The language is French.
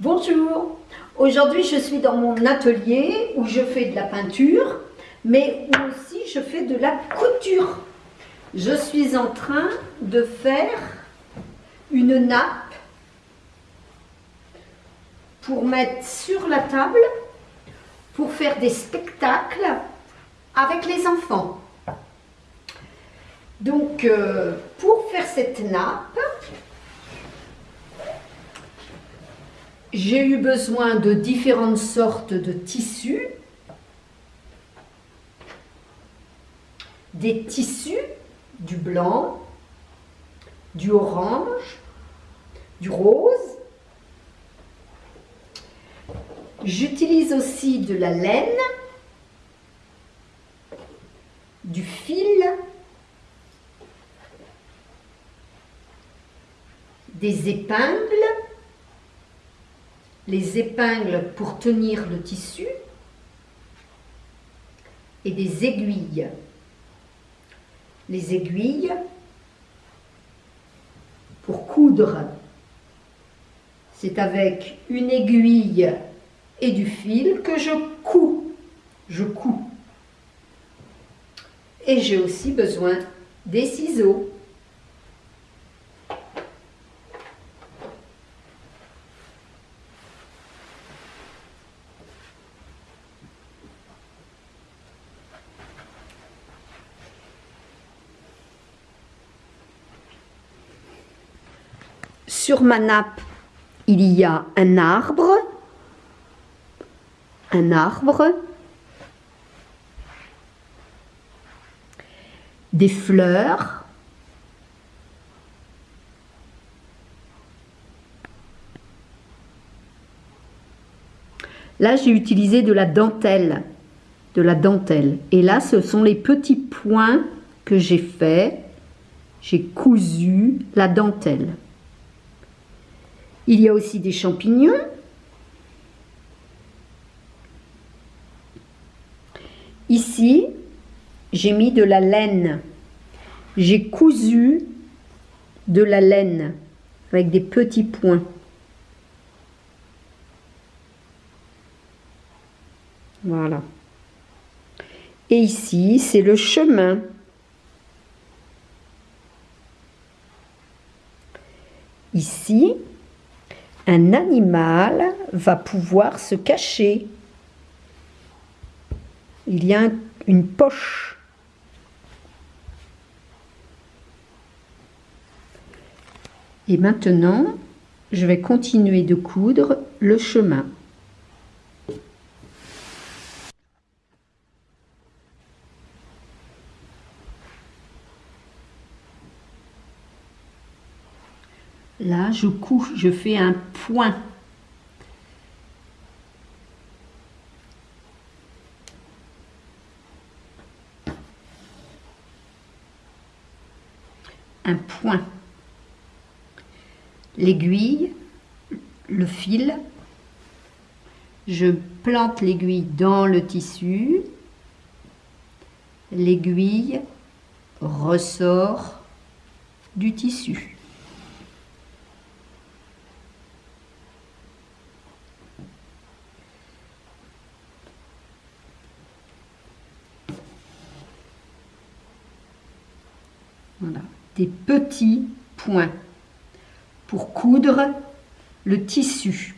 Bonjour, aujourd'hui je suis dans mon atelier où je fais de la peinture, mais aussi je fais de la couture. Je suis en train de faire une nappe pour mettre sur la table pour faire des spectacles avec les enfants. Donc, euh, pour faire cette nappe, j'ai eu besoin de différentes sortes de tissus. Des tissus, du blanc, du orange, du rose. J'utilise aussi de la laine, du fil, des épingles, les épingles pour tenir le tissu et des aiguilles. Les aiguilles pour coudre. C'est avec une aiguille et du fil que je couds. Je couds. Et j'ai aussi besoin des ciseaux. Sur ma nappe, il y a un arbre, un arbre, des fleurs, Là, j'ai utilisé de la dentelle, de la dentelle. Et là, ce sont les petits points que j'ai fait. J'ai cousu la dentelle. Il y a aussi des champignons. Ici, j'ai mis de la laine. J'ai cousu de la laine avec des petits points. Voilà. Et ici, c'est le chemin. Ici, un animal va pouvoir se cacher. Il y a une poche. Et maintenant, je vais continuer de coudre le chemin. Là, je couche, je fais un point. Un point. L'aiguille, le fil, je plante l'aiguille dans le tissu, l'aiguille ressort du tissu. Des petits points pour coudre le tissu.